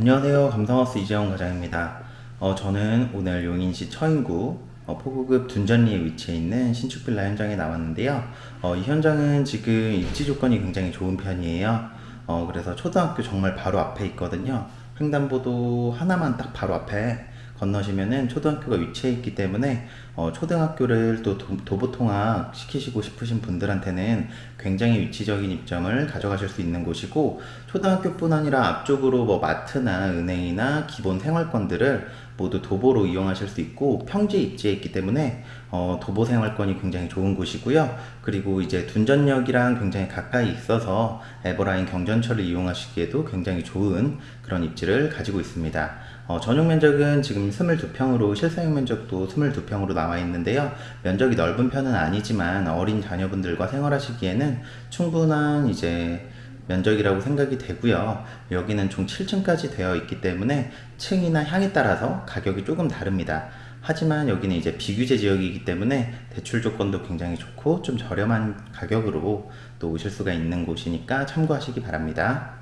안녕하세요. 감성하우스 이재원 과장입니다. 어, 저는 오늘 용인시 처인구 어, 포구급 둔전리에 위치해 있는 신축 빌라 현장에 나왔는데요. 어, 이 현장은 지금 입지 조건이 굉장히 좋은 편이에요. 어, 그래서 초등학교 정말 바로 앞에 있거든요. 횡단보도 하나만 딱 바로 앞에 건너시면은 초등학교가 위치해 있기 때문에 어, 초등학교를 또 도, 도보통학 시키시고 싶으신 분들한테는 굉장히 위치적인 입점을 가져가실 수 있는 곳이고 초등학교뿐 아니라 앞쪽으로 뭐 마트나 은행이나 기본 생활권들을 모두 도보로 이용하실 수 있고 평지 입지에 있기 때문에 어, 도보 생활권이 굉장히 좋은 곳이고요. 그리고 이제 둔전역이랑 굉장히 가까이 있어서 에버라인 경전철을 이용하시기에도 굉장히 좋은 그런 입지를 가지고 있습니다. 어, 전용 면적은 지금 22평으로 실사용 면적도 22평으로 나와 있는데요. 면적이 넓은 편은 아니지만 어린 자녀분들과 생활하시기에는 충분한 이제 면적이라고 생각이 되고요. 여기는 총 7층까지 되어 있기 때문에 층이나 향에 따라서 가격이 조금 다릅니다. 하지만 여기는 이제 비규제 지역이기 때문에 대출 조건도 굉장히 좋고 좀 저렴한 가격으로 또 오실 수가 있는 곳이니까 참고하시기 바랍니다.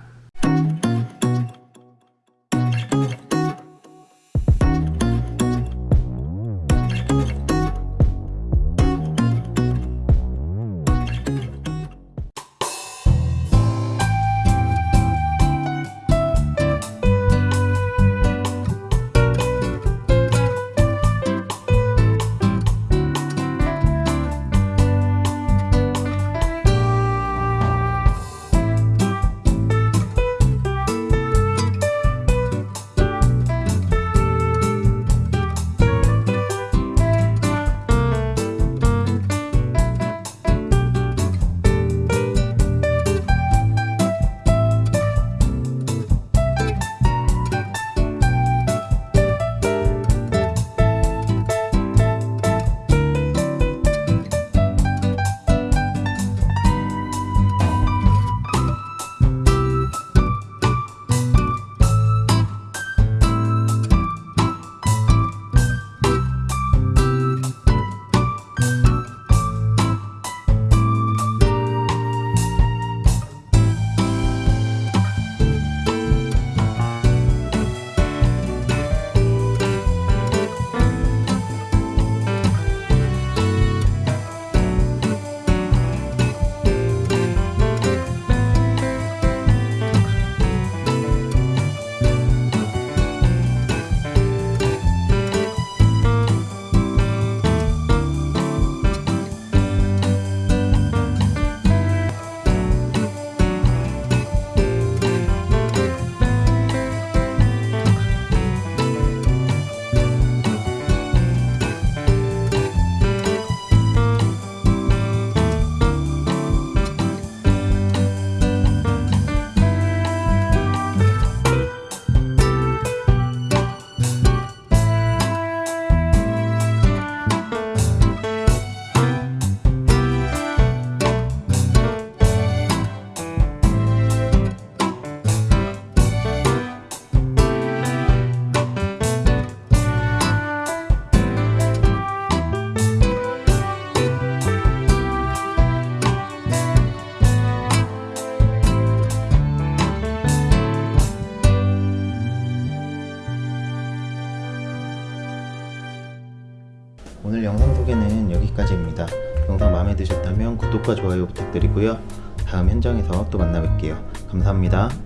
오늘 영상 소개는 여기까지입니다. 영상 마음에 드셨다면 구독과 좋아요 부탁드리고요. 다음 현장에서 또 만나 뵐게요. 감사합니다.